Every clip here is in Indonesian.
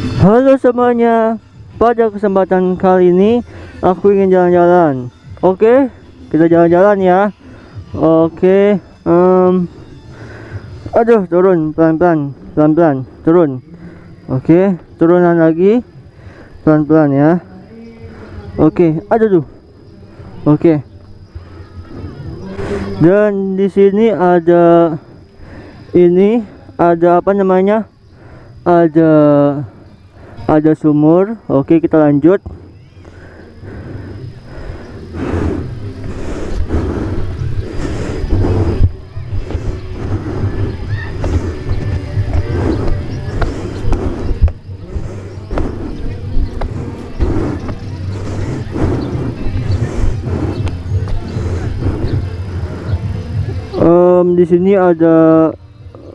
Halo semuanya, pada kesempatan kali ini aku ingin jalan-jalan. Oke, kita jalan-jalan ya. Oke, em, aduh turun pelan-pelan, pelan-pelan turun. Oke, turunan lagi, pelan-pelan ya. Oke, aduh tuh. Oke. Dan di sini ada ini ada apa namanya? Ada ada sumur. Oke, kita lanjut. Em, di sini ada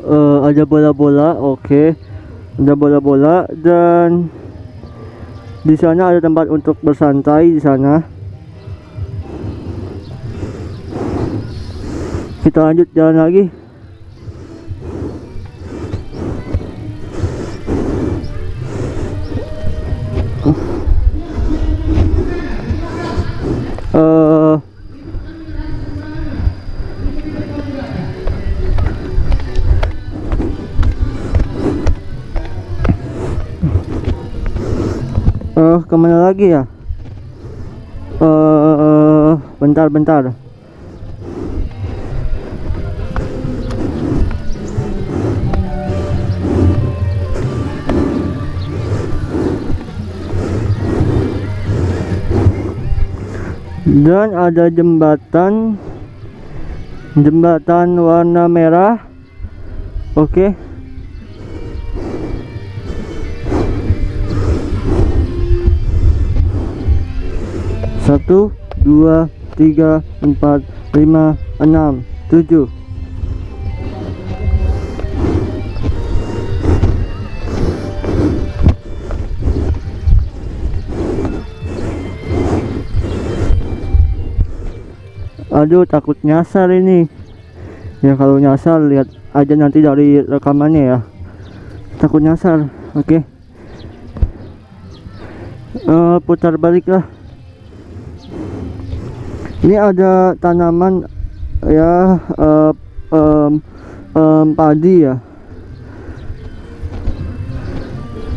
eh, ada bola-bola, oke. Ada bola-bola dan di sana ada tempat untuk bersantai di sana. Kita lanjut jalan lagi. Lagi ya? Eh, bentar, bentar. Dan ada jembatan, jembatan warna merah. Oke. Satu dua tiga empat lima enam tujuh. Aduh takut nyasar ini. Ya kalau nyasar lihat aja nanti dari rekamannya ya. Takut nyasar oke. Eh, putar balik lah ini ada tanaman ya eh, em, em, padi ya.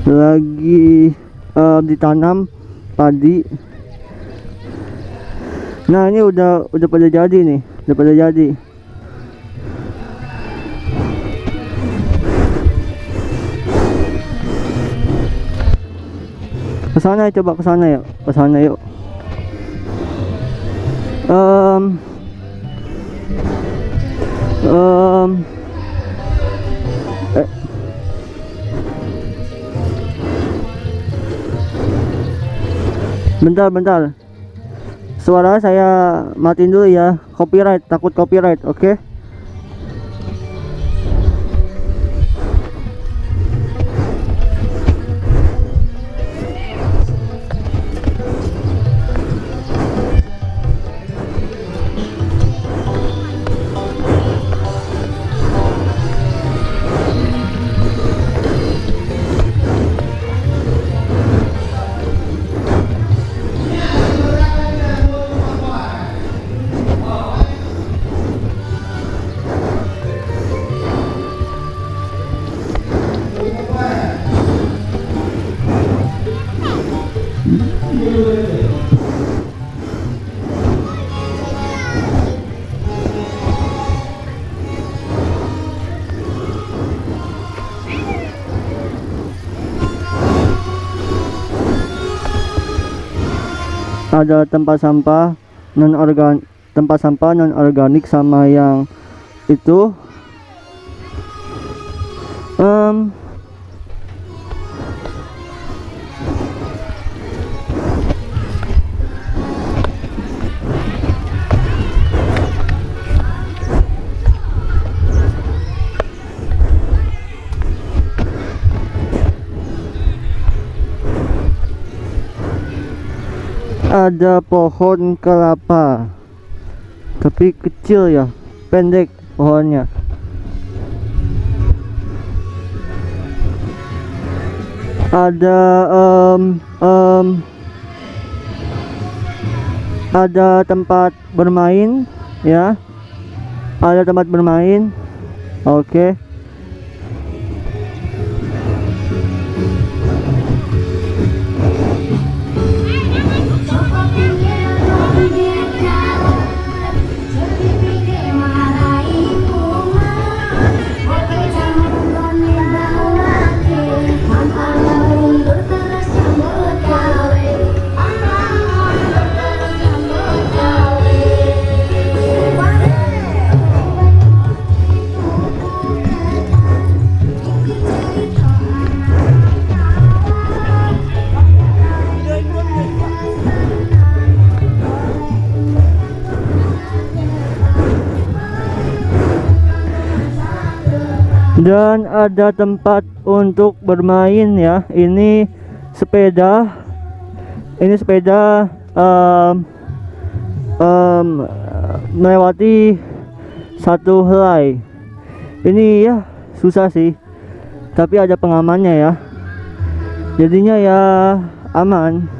Lagi eh, ditanam padi. Nah ini udah udah pada jadi nih udah pada jadi. Ke sana coba ke sana yuk ke sana yuk um, um, bentar bentar. Suara saya matiin dulu ya. Copyright takut copyright oke ada tempat sampah non organ tempat sampah non organik sama yang itu. Em, ada pohon kelapa. Tapi kecil ya pendek pohonnya. Ada em, em, ada tempat bermain ya. Ada tempat bermain oke dan ada tempat untuk bermain ya. Ini sepeda. Ini sepeda em, em, melewati satu helai. Ini ya susah sih. Tapi ada pengamannya ya. Jadinya ya aman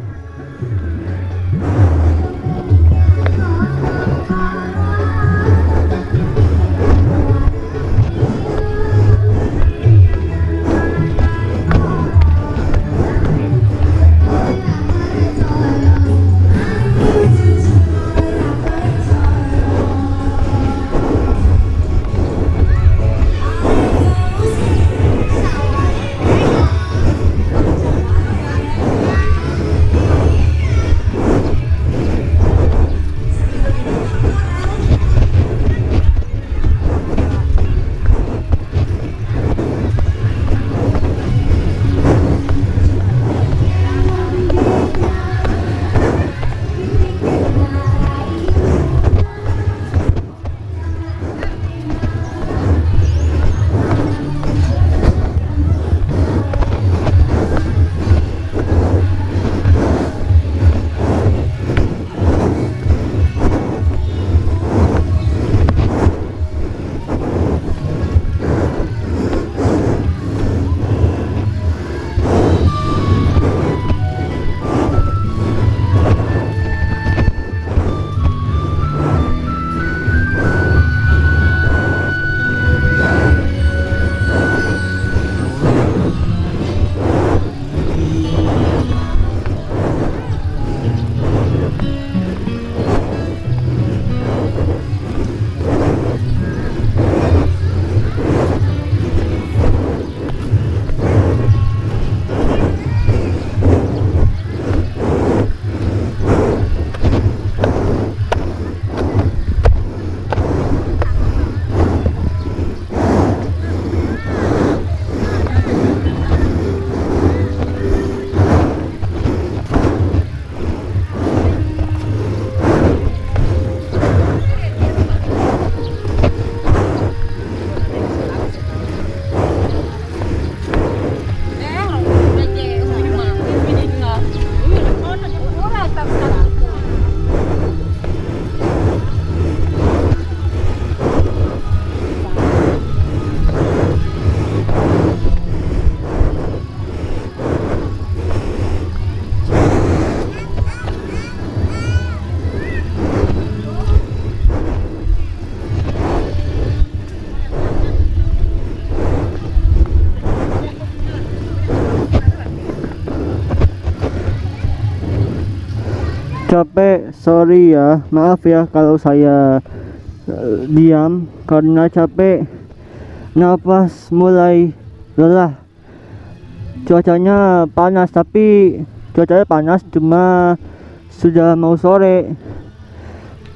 capek sorry ya. Maaf ya kalau saya uh, diam. Karena capek nafas mulai lelah. Cuacanya panas tapi cuacanya panas cuma sudah mau sore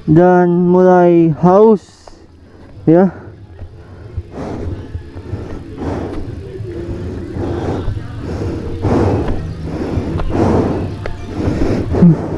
dan mulai haus ya. Hmm.